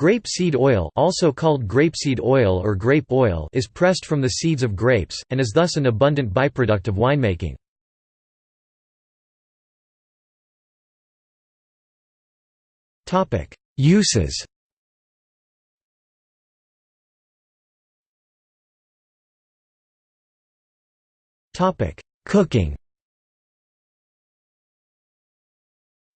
Grapeseed oil, also called grapeseed oil or grape oil is pressed from the seeds of grapes, and is thus an abundant byproduct of winemaking. Uses Cooking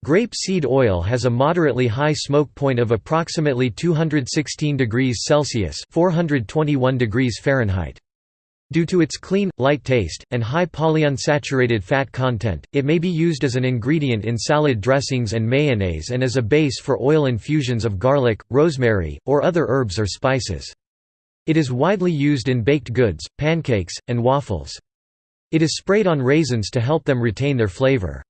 Grape seed oil has a moderately high smoke point of approximately 216 degrees Celsius (421 degrees Fahrenheit). Due to its clean, light taste, and high polyunsaturated fat content, it may be used as an ingredient in salad dressings and mayonnaise and as a base for oil infusions of garlic, rosemary, or other herbs or spices. It is widely used in baked goods, pancakes, and waffles. It is sprayed on raisins to help them retain their flavor.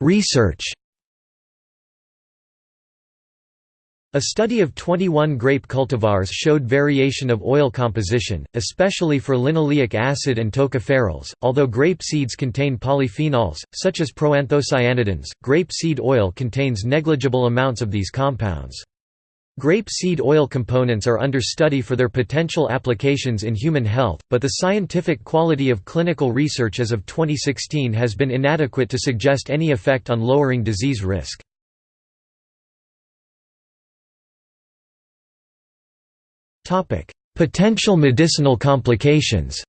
Research A study of 21 grape cultivars showed variation of oil composition, especially for linoleic acid and tocopherols. Although grape seeds contain polyphenols, such as proanthocyanidins, grape seed oil contains negligible amounts of these compounds. Grape seed oil components are under study for their potential applications in human health, but the scientific quality of clinical research as of 2016 has been inadequate to suggest any effect on lowering disease risk. Potential medicinal complications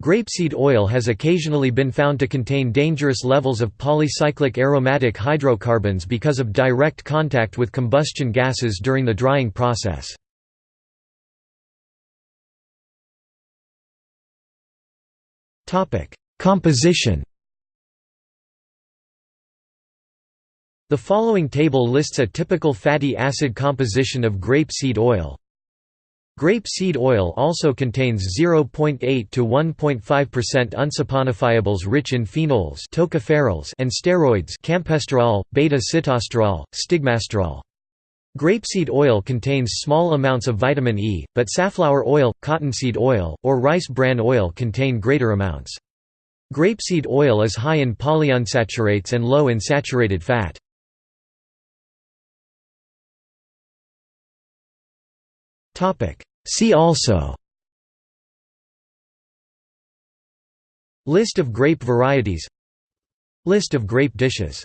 Grapeseed oil has occasionally been found to contain dangerous levels of polycyclic aromatic hydrocarbons because of direct contact with combustion gases during the drying process. Composition The following table lists a typical fatty acid composition of grapeseed oil. Grape seed oil also contains 0.8 to 1.5% unsaponifiables rich in phenols tocopherols and steroids campesterol, beta-sitosterol, stigmasterol. Grapeseed oil contains small amounts of vitamin E, but safflower oil, cottonseed oil, or rice bran oil contain greater amounts. Grapeseed oil is high in polyunsaturates and low in saturated fat. See also. List of grape varieties. List of grape dishes